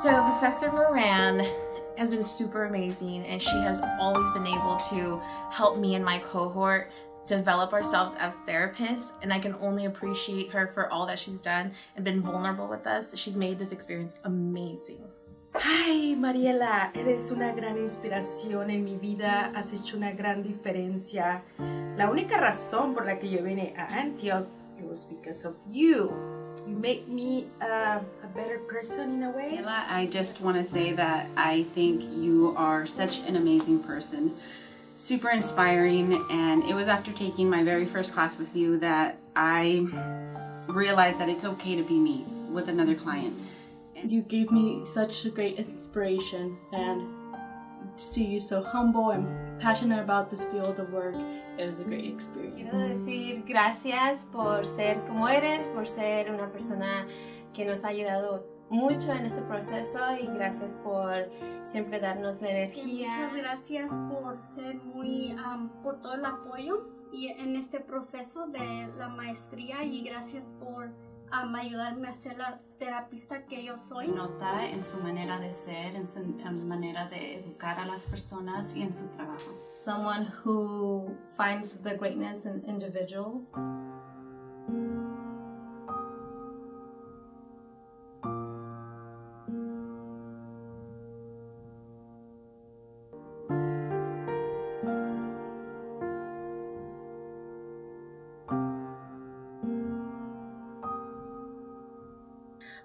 So Professor Moran has been super amazing and she has always been able to help me and my cohort develop ourselves as therapists and I can only appreciate her for all that she's done and been vulnerable with us. She's made this experience amazing. Ay, Mariela, eres una gran inspiración en mi vida, has hecho una gran diferencia. La única razón por la que yo vine a Antioch, it was because of you. You make me uh, a better person in a way. Mariela, I just want to say that I think you are such an amazing person. Super inspiring and it was after taking my very first class with you that I realized that it's okay to be me with another client. You gave me such a great inspiration and to see you so humble and passionate about this field of work, it was a great experience. Quiero decir gracias por ser como eres, por ser una persona que nos ha ayudado mucho en este proceso y gracias por siempre darnos la energía. Muchas gracias por ser muy, um, por todo el apoyo y en este proceso de la maestría y gracias por um, ayudarme a ser la terapista que yo soy. Se nota en su manera de ser, en su manera de educar a las personas y en su trabajo. Someone who finds the greatness in individuals.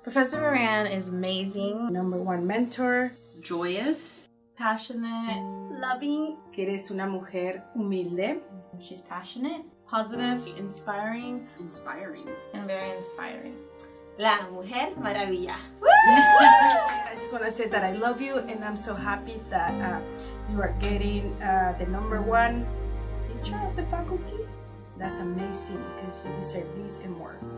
Professor Moran is amazing. Number one mentor. Joyous. Passionate. Loving. Que eres una mujer humilde. She's passionate, positive, inspiring, Inspiring. and very inspiring. La Mujer Maravilla. I just want to say that I love you and I'm so happy that uh, you are getting uh, the number one teacher of the faculty. That's amazing because you deserve this and more. Bravo!